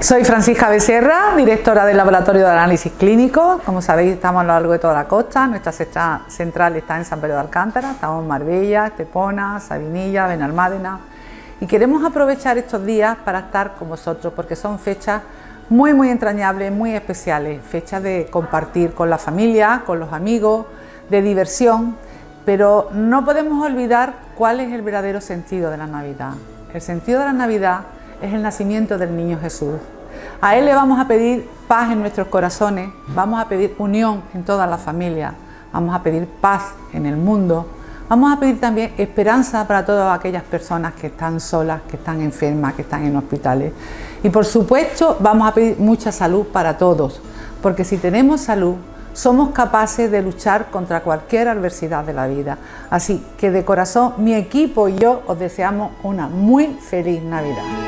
Soy Francisca Becerra, directora del Laboratorio de Análisis Clínico. Como sabéis, estamos a lo largo de toda la costa. Nuestra central está en San Pedro de Alcántara. Estamos en Marbella, Estepona, Sabinilla, Benalmádena. Y queremos aprovechar estos días para estar con vosotros porque son fechas muy, muy entrañables, muy especiales. Fechas de compartir con la familia, con los amigos, de diversión. Pero no podemos olvidar cuál es el verdadero sentido de la Navidad. El sentido de la Navidad es el nacimiento del niño Jesús. A Él le vamos a pedir paz en nuestros corazones, vamos a pedir unión en toda la familia, vamos a pedir paz en el mundo, vamos a pedir también esperanza para todas aquellas personas que están solas, que están enfermas, que están en hospitales. Y por supuesto vamos a pedir mucha salud para todos, porque si tenemos salud, somos capaces de luchar contra cualquier adversidad de la vida. Así que de corazón mi equipo y yo os deseamos una muy feliz Navidad.